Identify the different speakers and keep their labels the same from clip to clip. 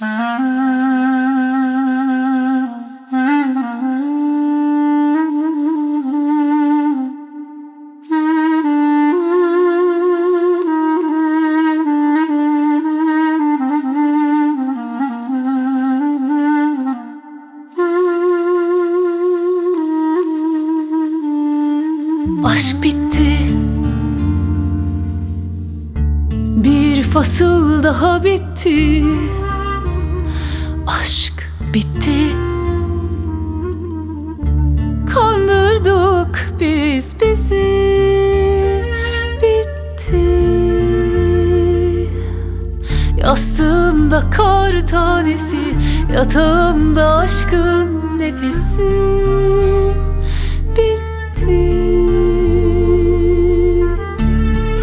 Speaker 1: Aşk bitti. Bir fasıl daha bitti Aşk bitti. Kandırdık biz bizi. Bitti. Yastığımda kar tanesi Yatağımda aşkın nefesi. Bitti.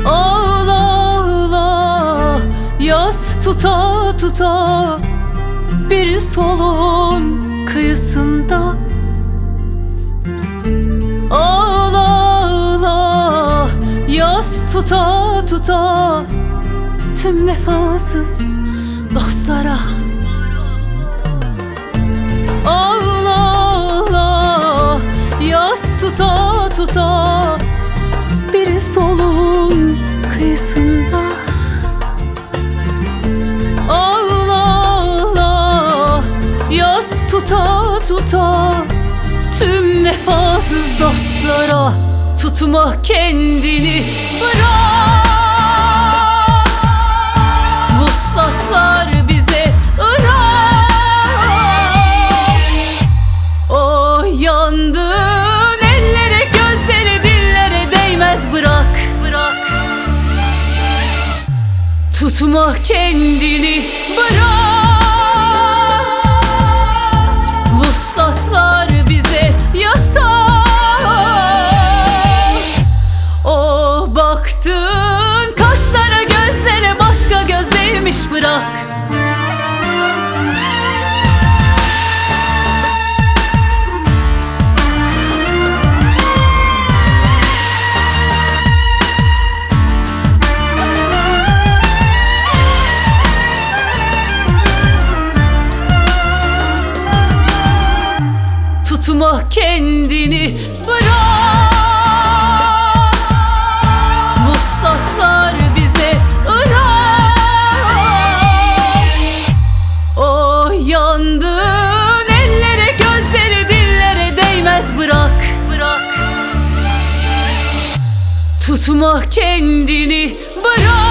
Speaker 1: Ağla ağla Yaz tuta tuta Bir solun kıyısında. Ağla ağla Yaz tuta tuta Tüm vefasız dostlara tuta tuta Tüm vefasız dostlara Tutma kendini. Bırak. Vuslatlar bize ırak O yandığın ellere gözlere dillere değmez. Bırak bırak. Tutma kendini. Bırak kendini bırak. Vuslatlar bize ırak O yandığın ellere gözlere dillere değmez bırak. Bırak. Tutma kendini bırak